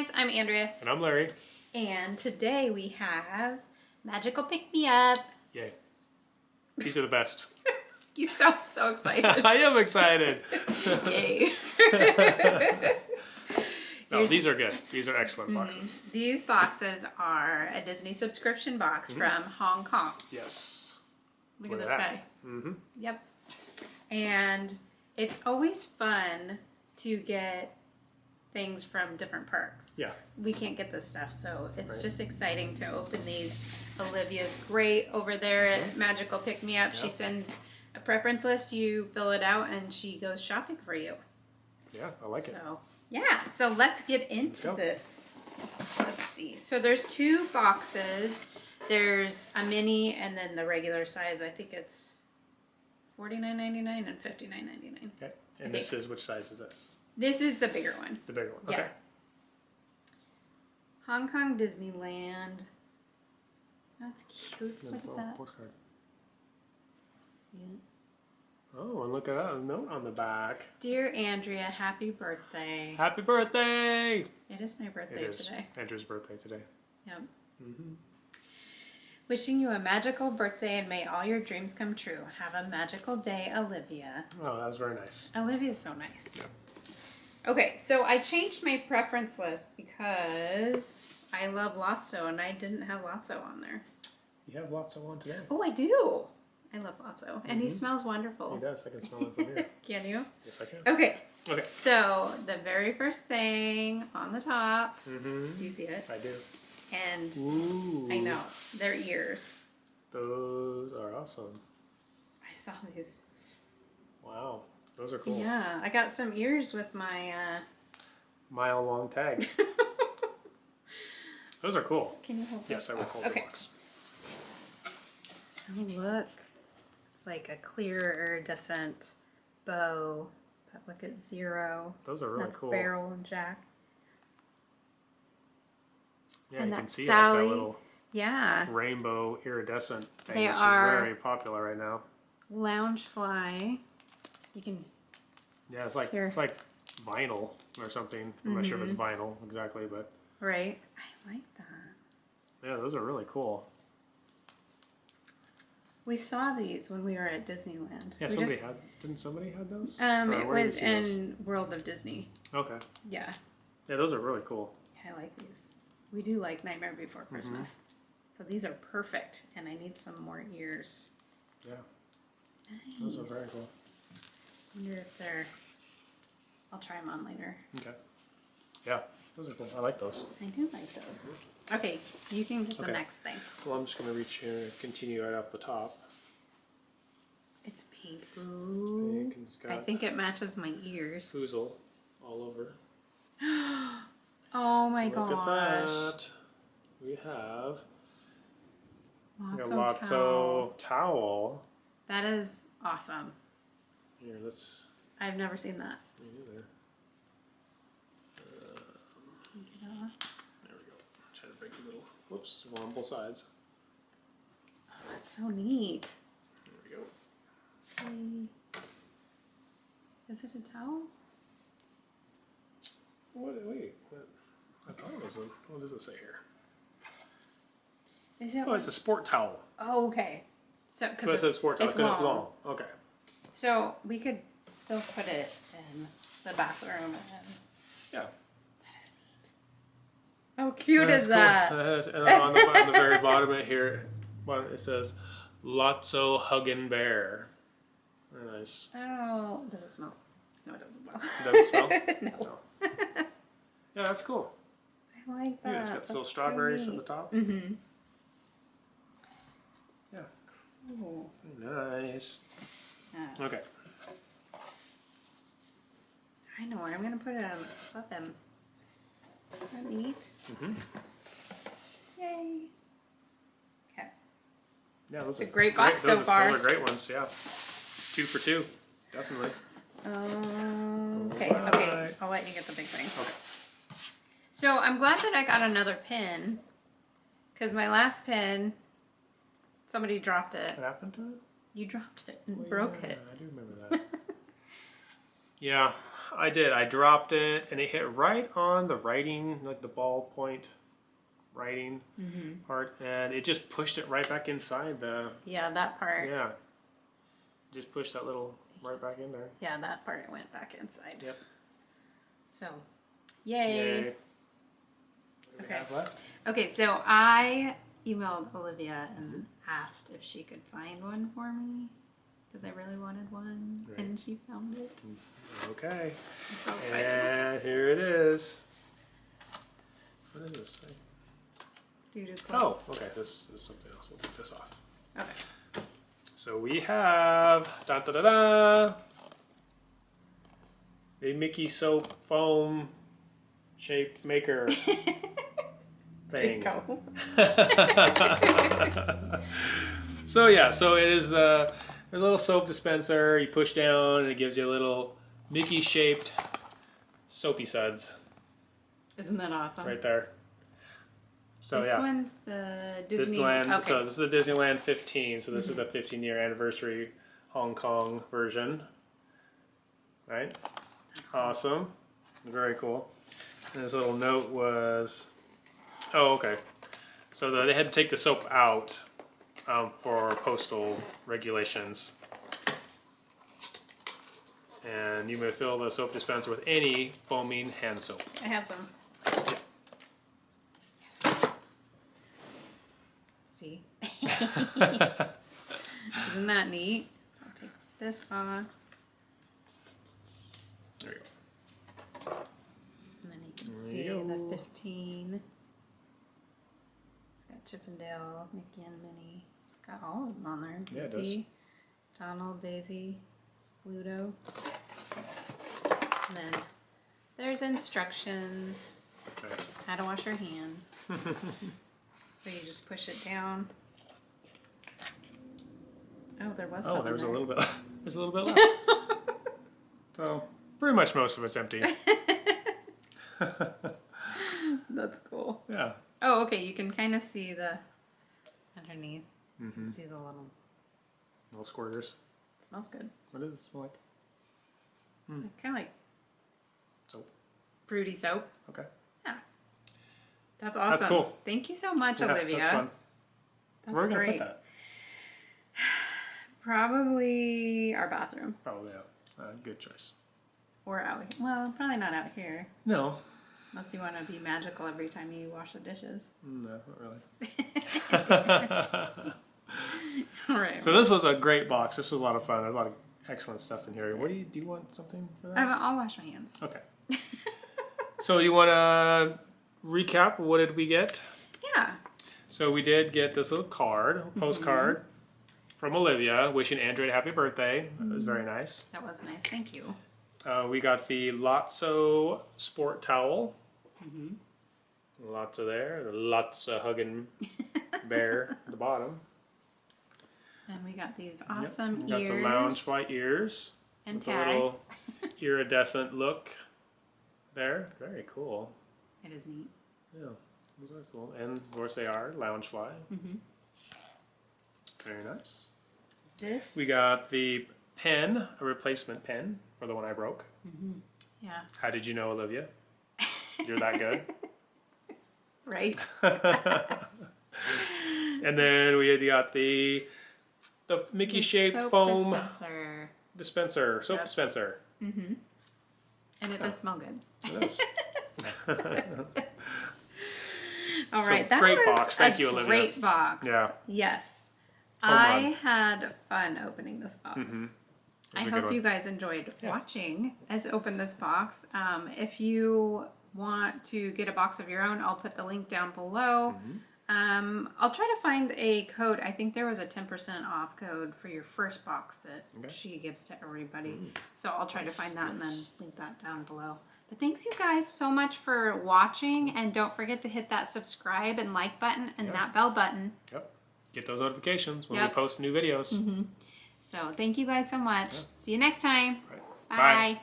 guys, I'm Andrea, And I'm Larry. and today we have Magical Pick Me Up. Yay. These are the best. You sound so excited. I am excited. Yay. No, Here's- these are good. These are excellent boxes. These boxes are a Disney subscription box Mm-hmm. from Hong Kong. Yes. Look, Look at this that. guy. Mm-hmm. Yep. And it's always fun to get things from different parks. Yeah. we can't get this stuff, so it's Right. just exciting to open these. Olivia's great over there at mm-hmm. Magical Pick Me Up. She sends a preference list, you fill it out, and she goes shopping for you. Yeah, I like it. So, yeah, so let's get into go. this. Let's see. So, there's two boxes. There's a mini and then the regular size. I think it's $49.99 and $59.99. Okay. And this is which size is this? This is the bigger one. The bigger one. Yeah. Okay. Hong Kong Disneyland. That's cute. Look at that. postcard. See it? Oh, and look at that a note on the back. Dear Andrea, happy birthday. Happy birthday! It is my birthday is today. Andrew's birthday today. Yep. Mm-hmm. Wishing you a magical birthday and may all your dreams come true. Have a magical day, Olivia. Oh, that was very nice. Olivia's so nice. Yeah. Okay, so I changed my preference list because I love Lotso and I didn't have Lotso on there. You have lots on today. Oh, I do. I love Lotso, and he Mhm. smells He wonderful. does. I can smell him from here. Can you? yes, I can. Okay, Okay. so the very first thing on the top, Mm-hmm. you see it? I do. And Ooh. I know their ears. Those are awesome. I saw these. Wow. Those are cool. Yeah, I got some ears with my. uh Mile long tag. Those are cool. Can you hold? Yes, I will hold Okay. the box. So look, it's like a clear iridescent bow. But look at zero. Those are really That's cool. Barrel and Jack. Yeah, and you can that's see Sally. like that little Yeah, rainbow iridescent thing. They are- very popular right now. Loungefly. You can. Yeah, it's like Here. it's like vinyl or something. I'm not sure if it's Mm-hmm. vinyl exactly, but Right. I like that. yeah, those are really cool. We saw these when we were at Disneyland. Yeah, we somebody just- had didn't somebody had those? um, Or it where did you was see those? in World of Disney. Okay. Yeah, Yeah, those are really cool. I like these. We do like Nightmare Before Mm-hmm. Christmas. So these are perfect, and I need some more ears. Yeah, Nice. those are very cool. Wonder if they're. I'll try them on later. Okay. Yeah, those are cool. I like those. I do like those. Okay, you can get the next thing. Well, I'm just gonna reach here and continue right off the top. It's pink. Ooh. I think it matches my ears. Foozle all over. Oh my god. Look gosh. at that. We have Lots a of Lotso towel. towel. That is awesome. Here, let's. I've never seen that. Me neither. Take it off. There we go. Try to break the little. Whoops, one on both sides. Oh, that's so neat. There we go. Hey. Is it a towel? What? Wait. What? I thought it was a. What does it say here? Is it? Oh, it's a sport towel. oh, okay. So, But because oh, it says sport towel it's long. it's long. Okay. So we could still put it in the bathroom. And Yeah. that is neat. How cute That's is cool. that? That is- and on the, on the very bottom of here, well, it says Lotso Huggin' Bear. Very nice. Oh, does it smell? No, it doesn't smell. Does it smell? no. No. Yeah, that's cool. I like that. Yeah, it's got little strawberries at the top. Mm-hmm. Yeah. Cool. Nice. Yeah. Okay. I know where I'm gonna put it on above them. Isn't that neat? Mhm. Yay. Okay. Yeah, those It's a are great box those so are- far. Those are great ones. Yeah. Two for two. Definitely. Um, okay, okay. I'll let you get the big thing. Okay. So I'm glad that I got another pin. Because my last pin, somebody dropped it. What happened to it? You dropped it and Oh, broke yeah, it. I do remember that. yeah, I did. I dropped it, and it hit right on the writing, like the ballpoint writing Mm-hmm. part, and it just pushed it right back inside the. Yeah, that part. Yeah. Just pushed that little right back in there. Yeah, that part went back inside. Yep. So, yay. Yay. What do we Okay. Okay, so I emailed Olivia and asked if she could find one for me because I really wanted one, Great. and she found it. Okay. So. And here it is. What is this thing? Oh, okay. This, this is something else. We'll take this off. Okay. So we have da da da da a Mickey soap foam shape maker thing. go. so yeah, so it is the a little soap dispenser. You push down, and it gives you a little Mickey shaped soapy suds Isn't that awesome? right there. So this yeah. one's the Disney. Disneyland. Okay. So this is the Disneyland 15. So this is the mm-hmm. 15 year anniversary Hong Kong version. Right. Awesome. Very cool. And this little note was, oh okay. So the, they had to take the soap out um, for postal regulations. And you may fill the soap dispenser with any foaming hand soap. I have some. Yes. See? Isn't that neat? So I'll take this off, There you go. and then you can There see you the 15. It's got Chip 'n' Dale, Mickey and Minnie. Got all of them on there. Yeah, it does. Donald, Daisy, Pluto. And then there's instructions. Okay. how to wash your hands. so you just push it down. Oh, there was Oh, there was a little bit. There's a little bit left. so pretty much most of it's empty. That's cool. yeah. Oh, okay. You can kind of see the underneath. You Mm-hmm. can see the little. Little squirters. smells good. What does it smell like? Kind of like Soap. fruity soap. Okay. Yeah. That's awesome. cool. Thank you so much, Yeah, Olivia. That's fun. That's Where are we great. gonna put that? Probably our bathroom Probably out. Uh, good choice. or out. Well, probably not out here. No. Unless you want to be magical every time you wash the dishes. No, not really. All right. So this was a great box. This was a lot of fun. There's a lot of excellent stuff in here. What do you do? You want something for that? I'll wash my hands. Okay. so you want to recap? What did we get? Yeah. So we did get this little card, postcard mm-hmm. from Olivia, wishing Andrew a happy birthday. That was very mm-hmm. nice. That was nice. Thank you. Uh, we got the Lotso sport towel. Mm-hmm. Lots of there. The Lotso hugging bear at the bottom. And we got these Yep. awesome We got the lounge fly ears and with a little iridescent look there. Very cool. It is neat. Yeah, those are cool. And of course they are Loungefly. Mm -hmm. Very nice. This. We got the pen, a replacement pen for the one I broke. Mm -hmm. Yeah. How did you know, Olivia? You're that good. Right. and then we had got the the Mickey shaped Soap foam dispenser. dispenser, soap Yep. dispenser. Mm-hmm. And it does smell good. It. All So, that great was box. Thank a you, Olivia. great box. Yeah. Yes. I had fun opening this box. I was a good hope one. you guys enjoyed Yeah. watching us open this box. Um, if you want to get a box of your own, I'll put the link down below. Mm-hmm. Um, I'll try to find a code. I think there was a 10% off code for your first box that Okay. Mm. she gives to everybody. So I'll try to find that and then link that down below. But thanks you guys so much for watching and don't forget to hit that subscribe and like button and Yeah. that bell button. Yep. Get those notifications when Yep. we post new videos. So thank you guys so much. See you next time. Right. Bye. Bye.